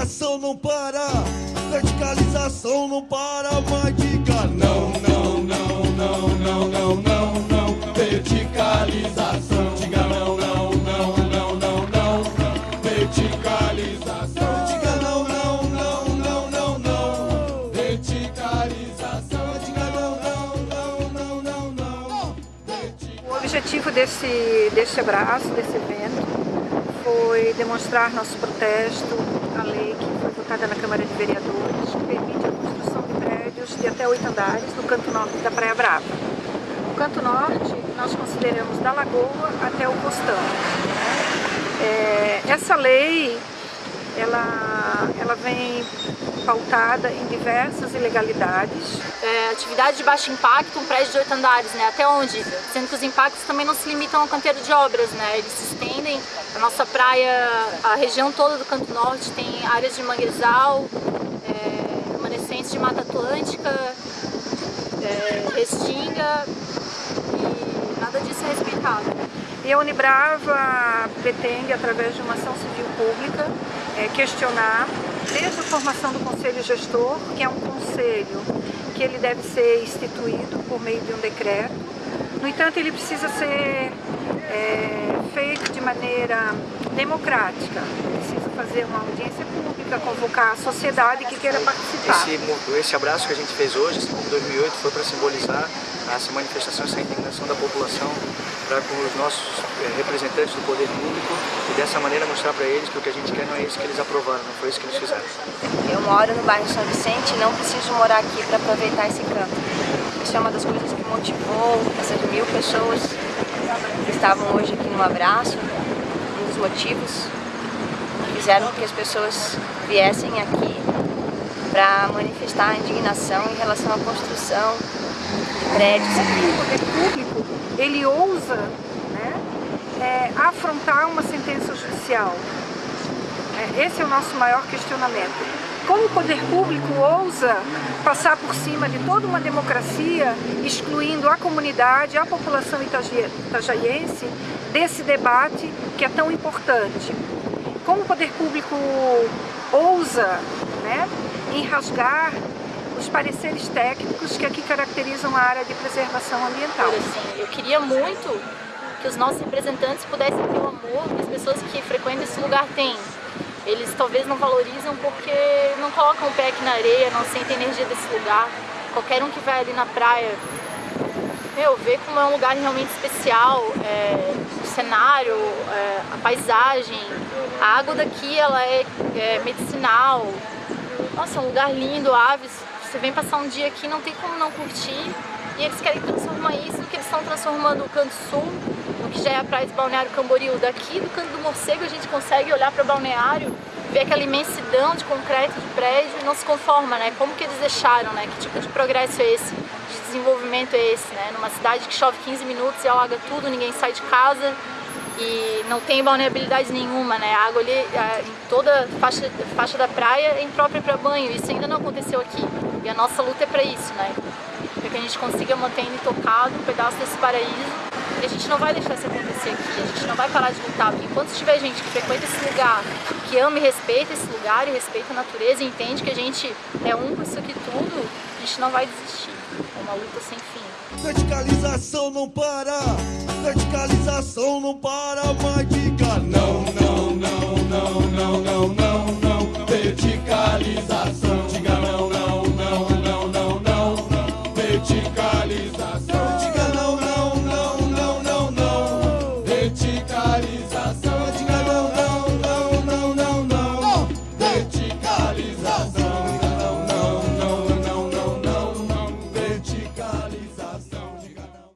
Verticalização não para, verticalização não para, mas diga não, não, não, não, não, não, não, não. Verticalização, diga não, não, não, não, não, não. Verticalização, diga não, não, não, não, não, não. Verticalização, diga não, não, não, não, não, não. O objetivo desse, desse abraço, desse evento, foi demonstrar nosso protesto à lei que foi votada na Câmara de Vereadores, que permite a construção de prédios de até oito andares no canto norte da Praia Brava. O canto norte nós consideramos da Lagoa até o Postão. É, essa lei ela, ela vem pautada em diversas ilegalidades. É, atividade de baixo impacto, um prédio de oito andares, né? Até onde? Sendo que os impactos também não se limitam ao canteiro de obras, né? Eles se estendem, a nossa praia, a região toda do Canto Norte tem áreas de manguezal, é, remanescentes de Mata Atlântica, é, restinga e nada disso é respeitado. E a Unibrava pretende, através de uma ação civil pública, é, questionar desde a formação do Conselho Gestor, que é um conselho que ele deve ser instituído por meio de um decreto. No entanto, ele precisa ser é, feito de maneira democrática. Precisa fazer uma audiência pública, convocar a sociedade que queira participar. Esse, esse abraço que a gente fez hoje, como 2008, foi para simbolizar essa manifestação, essa indignação da população para com os nossos eh, representantes do poder público e dessa maneira mostrar para eles que o que a gente quer não é isso que eles aprovaram, não foi isso que eles fizeram. Eu moro no bairro São Vicente e não preciso morar aqui para aproveitar esse canto. Isso é uma das coisas que motivou essas mil pessoas que estavam hoje aqui no abraço, um dos motivos que fizeram que as pessoas viessem aqui para manifestar a indignação em relação à construção de prédios. O poder público, ele ousa né, é, afrontar uma sentença judicial. É, esse é o nosso maior questionamento. Como o poder público ousa passar por cima de toda uma democracia, excluindo a comunidade, a população itajaiense desse debate que é tão importante? Como o poder público ousa né, enrasgar os pareceres técnicos que aqui caracterizam a área de preservação ambiental? Assim, eu queria muito que os nossos representantes pudessem ter o amor que as pessoas que frequentam esse lugar têm eles talvez não valorizam porque não colocam o pé aqui na areia, não sentem energia desse lugar. Qualquer um que vai ali na praia, meu, vê como é um lugar realmente especial, é, o cenário, é, a paisagem, a água daqui ela é, é medicinal. Nossa, é um lugar lindo, aves. Você vem passar um dia aqui, não tem como não curtir. E eles querem transformar isso no que eles estão transformando o Canto Sul, no que já é a praia de Balneário Camboriú. Daqui do Canto do Morcego a gente consegue olhar para o balneário, ver aquela imensidão de concreto, de prédio e não se conforma, né? Como que eles deixaram, né? Que tipo de progresso é esse? De desenvolvimento é esse, né? Numa cidade que chove 15 minutos e alaga tudo, ninguém sai de casa e não tem balneabilidade nenhuma, né? A água ali em toda faixa, faixa da praia é imprópria para banho. Isso ainda não aconteceu aqui. E a nossa luta é para isso, né? para que a gente consiga manter intocado um pedaço desse paraíso e a gente não vai deixar isso acontecer aqui, a gente não vai parar de lutar, porque enquanto tiver gente que frequenta esse lugar, que ama e respeita esse lugar e respeita a natureza e entende que a gente é um com isso aqui tudo, a gente não vai desistir. É uma luta sem fim. verticalização não para, verticalização não para mais de